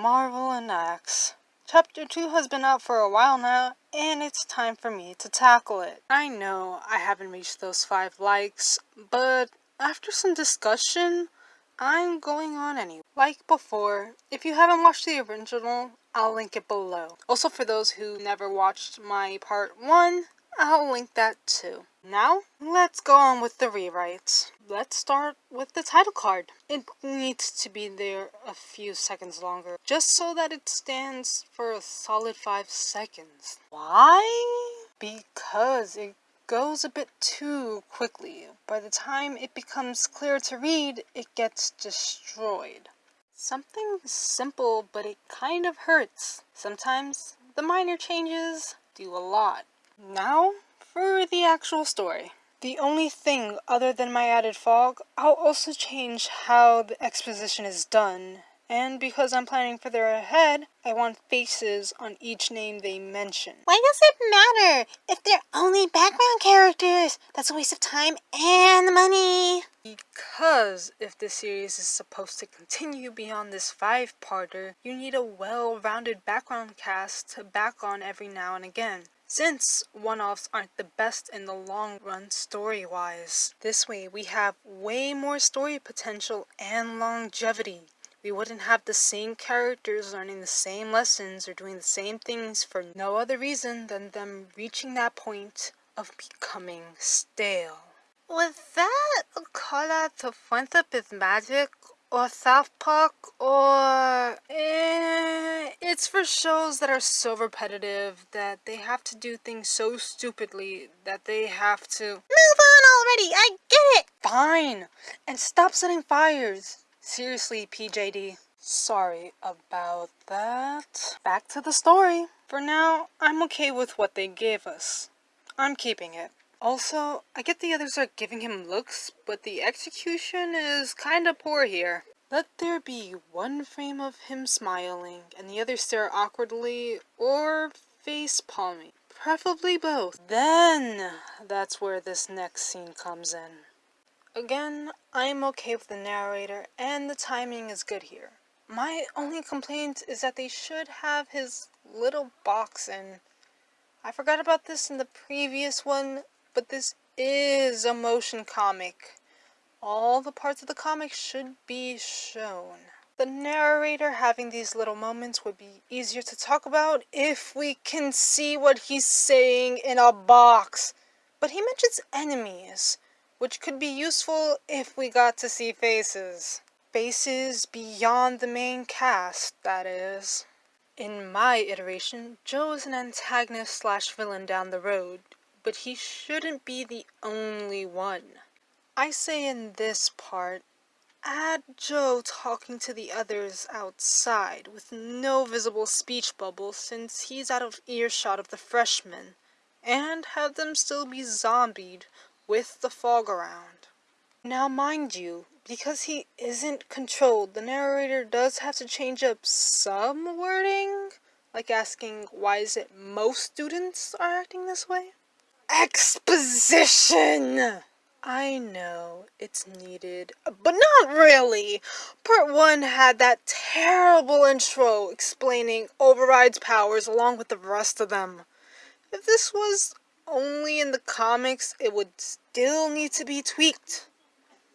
Marvel and Axe. Chapter 2 has been out for a while now, and it's time for me to tackle it. I know I haven't reached those 5 likes, but after some discussion, I'm going on anyway. Like before, if you haven't watched the original, I'll link it below. Also for those who never watched my part 1, I'll link that too. Now, let's go on with the rewrites. Let's start with the title card. It needs to be there a few seconds longer, just so that it stands for a solid 5 seconds. Why? Because it goes a bit too quickly. By the time it becomes clear to read, it gets destroyed. Something simple, but it kind of hurts. Sometimes the minor changes do a lot. Now, for the actual story. The only thing other than my added fog, I'll also change how the exposition is done. And because I'm planning further ahead, I want faces on each name they mention. Why does it matter if they're only background characters? That's a waste of time and money. Because if this series is supposed to continue beyond this five-parter, you need a well-rounded background cast to back on every now and again since one-offs aren't the best in the long run story-wise. This way we have way more story potential and longevity. We wouldn't have the same characters learning the same lessons or doing the same things for no other reason than them reaching that point of becoming stale. Was that a call out to Friendship Magic or South Park or eh, it's for shows that are so repetitive that they have to do things so stupidly that they have to move on already. I get it. Fine. And stop setting fires. Seriously PJD sorry about that. Back to the story. For now I'm okay with what they gave us. I'm keeping it also, I get the others are giving him looks, but the execution is kinda poor here. Let there be one frame of him smiling, and the other stare awkwardly, or face palming. Preferably both. Then, that's where this next scene comes in. Again, I'm okay with the narrator, and the timing is good here. My only complaint is that they should have his little box in. I forgot about this in the previous one, but this is a motion comic. All the parts of the comic should be shown. The narrator having these little moments would be easier to talk about if we can see what he's saying in a box. But he mentions enemies, which could be useful if we got to see faces. Faces beyond the main cast, that is. In my iteration, Joe is an antagonist slash villain down the road, but he shouldn't be the only one. I say in this part, add Joe talking to the others outside with no visible speech bubble since he's out of earshot of the freshmen, and have them still be zombied with the fog around. Now mind you, because he isn't controlled, the narrator does have to change up some wording, like asking why is it most students are acting this way? Exposition! I know it's needed, but not really. Part 1 had that terrible intro explaining Override's powers along with the rest of them. If this was only in the comics, it would still need to be tweaked.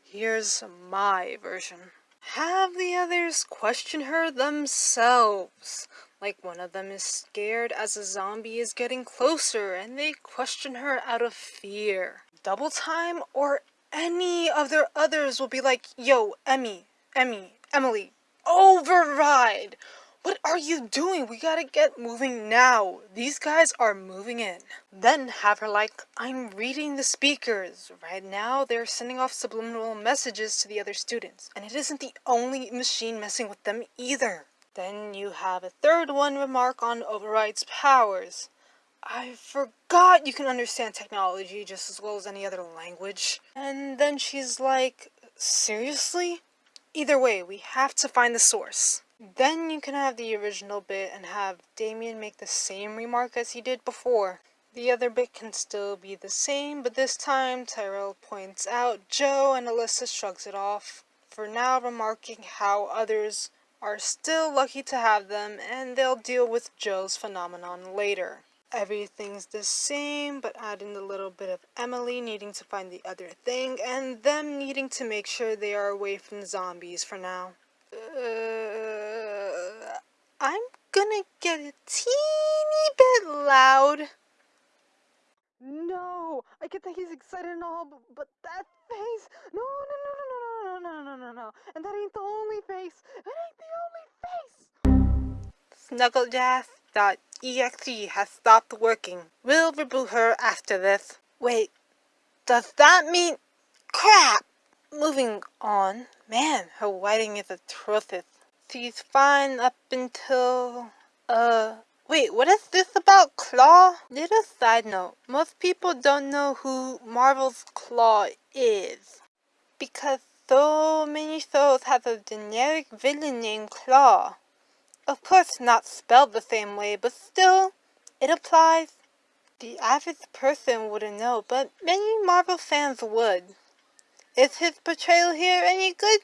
Here's my version. Have the others question her themselves. Like one of them is scared as a zombie is getting closer and they question her out of fear. Double time or any of their others will be like, yo, Emmy, Emmy, Emily, override! What are you doing? We gotta get moving now. These guys are moving in. Then have her like, I'm reading the speakers. Right now, they're sending off subliminal messages to the other students. And it isn't the only machine messing with them either. Then you have a third one remark on Override's powers. I forgot you can understand technology just as well as any other language. And then she's like, seriously? Either way, we have to find the source. Then you can have the original bit and have Damien make the same remark as he did before. The other bit can still be the same, but this time Tyrell points out Joe and Alyssa shrugs it off, for now remarking how others are still lucky to have them and they'll deal with Joe's phenomenon later. Everything's the same, but add in a little bit of Emily needing to find the other thing and them needing to make sure they are away from zombies for now. Uh, I'm gonna get a teeny bit loud. No, I get that he's excited and all, but, but that face. No, no, no, no, no, no, no, no, no. And that ain't the only face. It ain't the only face. Snugglejass.exe has stopped working. We'll reboot her after this. Wait, does that mean crap? Moving on. Man, her writing is atrocious. She's fine up until uh Wait, what is this about Klaw? Little side note, most people don't know who Marvel's Klaw is. Because so many shows have a generic villain named Claw. Of course not spelled the same way, but still, it applies. The average person wouldn't know, but many Marvel fans would. Is his portrayal here any good?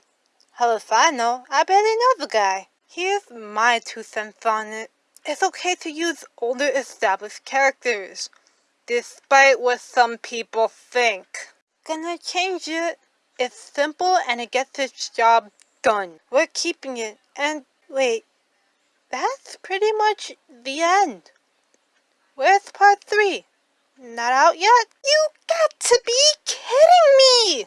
Hell if I know, I barely know the guy. Here's my two cents on it. It's okay to use older established characters, despite what some people think. Gonna change it. It's simple and it gets its job done. We're keeping it. And wait, that's pretty much the end. Where's part three? Not out yet? You got to be kidding me!